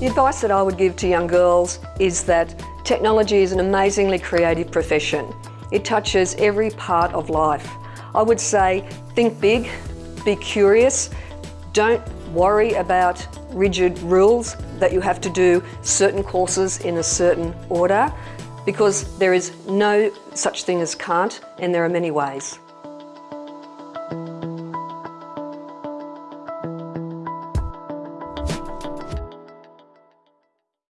The advice that I would give to young girls is that technology is an amazingly creative profession. It touches every part of life. I would say think big, be curious, don't worry about rigid rules that you have to do certain courses in a certain order because there is no such thing as can't and there are many ways.